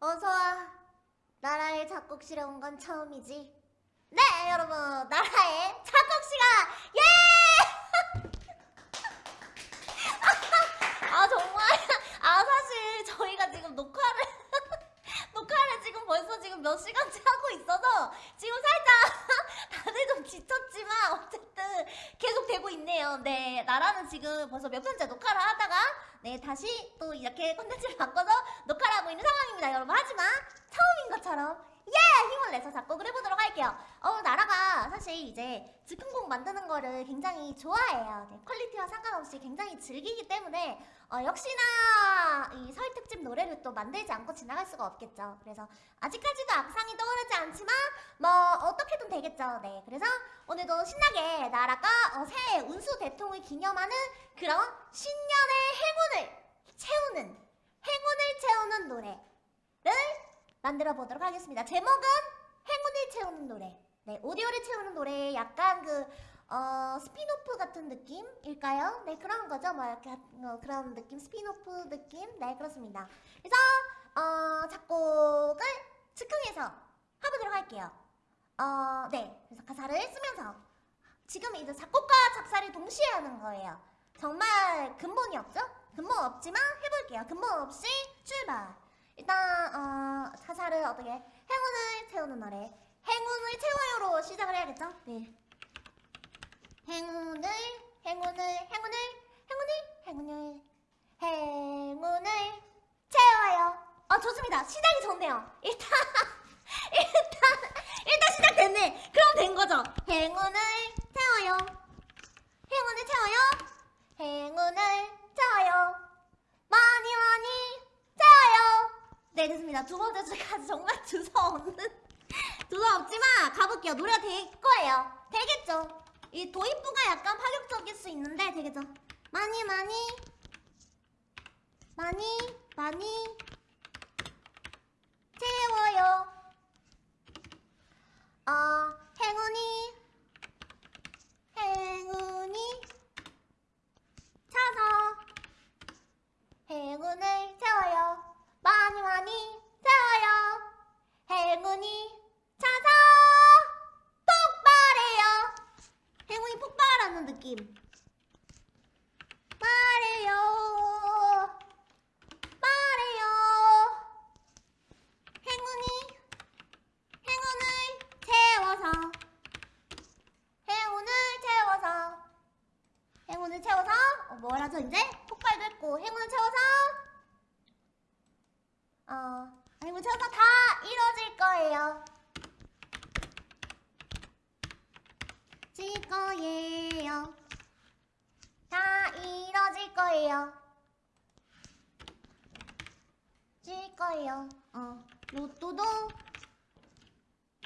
어서와. 나라의 작곡실에 온 건 처음이지. 네, 여러분. 나라의 작곡시간! 예! 아, 정말. 아, 사실 저희가 지금 녹화를, 녹화를 지금 벌써 지금 몇 시간째 하고 있어서 지금 살짝 다들 좀 지쳤지만 어쨌든 계속 되고 있네요. 네, 나라는 지금 벌써 몇 편째 녹화를 하다가 네, 다시 또 이렇게 콘텐츠를 바꿔서 녹화를 하고 있는 상황입니다, 여러분. 하지만 처음인 것처럼 예! 힘을 내서 작곡을 해보도록 할게요. 어, 나라가 사실 이제 즉흥곡 만드는 거를 굉장히 좋아해요. 네, 퀄리티와 상관 없이 굉장히 즐기기 때문에 어, 역시나 이 설 특집 노래를 또 만들지 않고 지나갈 수가 없겠죠. 그래서 아직까지도 악상이 떠오르지 않지만 뭐 어떻게든 되겠죠. 네, 그래서 오늘도 신나게 나라가 어, 새해 운수 대통을 기념하는 그런 신년의 행운을 채우는 행운을 채우는 노래를 만들어 보도록 하겠습니다. 제목은 행운을 채우는 노래. 네, 오디오를 채우는 노래 약간 그 어, 스피노프 같은 느낌일까요? 네, 그런 거죠. 뭐 이렇게 어, 그런 느낌, 스피노프 느낌. 네, 그렇습니다. 그래서 어, 작곡을 즉흥해서 해보도록 할게요. 어, 네, 그래서 가사를 쓰면서 지금 이제 작곡과 작사를 동시에 하는 거예요. 정말 근본이 없죠? 근본 없지만 해볼게요. 근본 없이 출발. 일단 어, 가사를 어떻게 행운을 채우는 노래 행운을 채워요로 시작을 해야겠죠? 네. 행운을 행운을 행운을 행운을 행운을 행운을 채워요. 아 좋습니다. 시작이 좋네요. 일단 일단 일단 시작됐네. 그럼 된 거죠. 행운을 채워요. 행운을 채워요. 행운을 채워요. 많이 많이 채워요. 네 됐습니다. 두 번째 줄까지 정말 두서없는 두서 없지만 가볼게요. 노래가 될 거예요. 되겠죠. 이 도입부가 약간 파격적일 수 있는데 되겠죠. 많이 많이 많이 많이 채워요. 어 행운이 행운이 차서 행운을 채워요. 많이 많이 채워요. 행운이 차서 폭발해요. 폭발하는 느낌. 말해요. 말해요. 행운이 행운을 채워서 행운을 채워서 행운을 채워서 어, 뭐라죠 이제 폭발도 했고 행운을 채워서 어 행운 채워서 다 이뤄질 거예요 질 거예요 다 이뤄질 거예요. 질 거예요. 어 로또도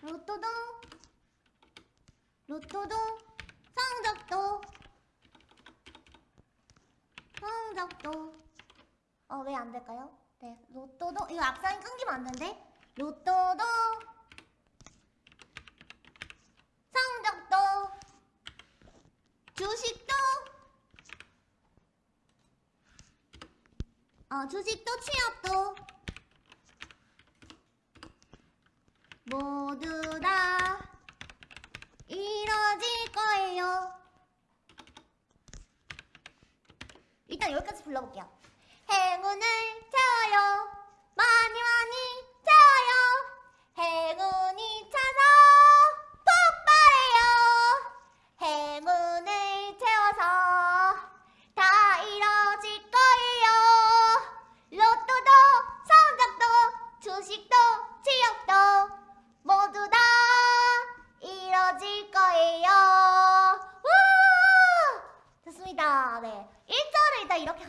로또도 로또도 성적도 성적도. 어 왜 안 될까요? 네 로또도 이거 악상이 끊기면 안 되는데? 로또도 성적도 주식도 어 주식도 취업도 모두 다 이뤄질 거예요. 일단 여기까지 불러볼게요. 행운을 채워요. 많이 많이 채워요. 행운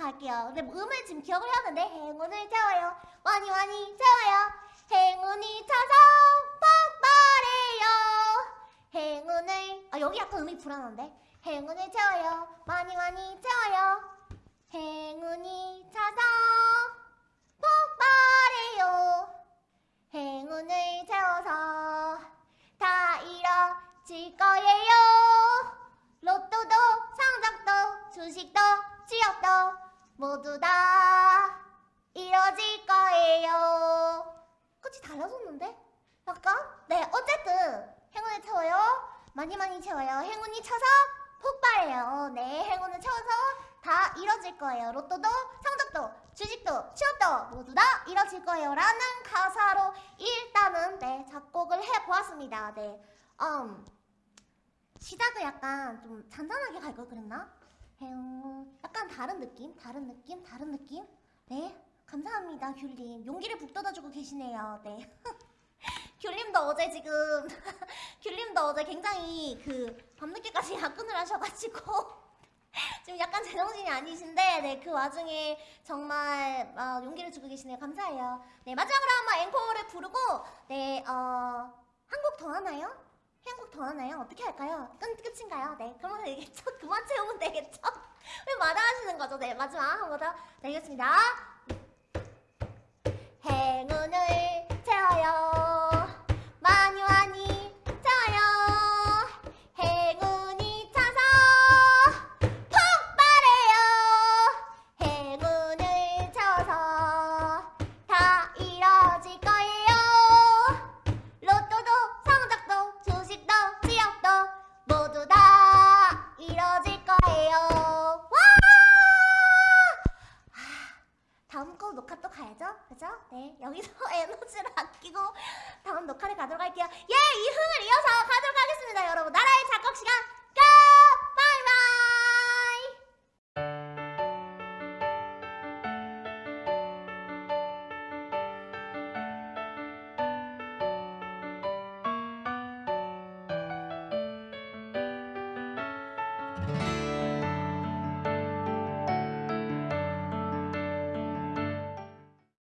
갈게요. 근데 음을 지금 기억을 해야 하는데 행운을 채워요. 많이 많이 채워요. 행운이 차서 폭발해요. 행운을 아 여기 약간 음이 불안한데 행운을 채워요. 많이 많이 채워요. 행운이 차서 폭발해요. 행운을 채워서 다 이뤄질 거예요. 로또도 성적도 주식도 취업도 모두 다 이뤄질 거예요. 채우는데? 약간? 네, 어쨌든 행운을 채워요. 많이 많이 채워요. 행운이 쳐서 폭발해요. 네, 행운을 채워서 다 이뤄질 거예요. 로또도, 성적도, 주식도, 취업도 모두 다 이뤄질 거예요. 라는 가사로 일단은 네, 작곡을 해보았습니다. 네, 음, 시작을 약간 좀 잔잔하게 갈 걸 그랬나? 약간 다른 느낌? 다른 느낌? 다른 느낌? 네, 감사합니다, 귤님. 용기를 북돋아주고 계시네요. 네. 귤님도 어제 지금 귤님도 어제 굉장히 그 밤늦게까지 야근을 하셔가지고 지금 약간 제정신이 아니신데 네 그 와중에 정말 어, 용기를 주고 계시네요 감사해요 네 마지막으로 한번 앵콜을 부르고 네어한 곡 더 하나요? 한 곡 더 하나요? 어떻게 할까요? 끝, 끝인가요? 네 그러면 되겠죠? 그만 채우면 되겠죠? 왜 마다 하시는 거죠? 네 마지막 한 번더 되겠습니다 네, 여기서 에너지를 아끼고 다음 녹화를 가도록 할게요.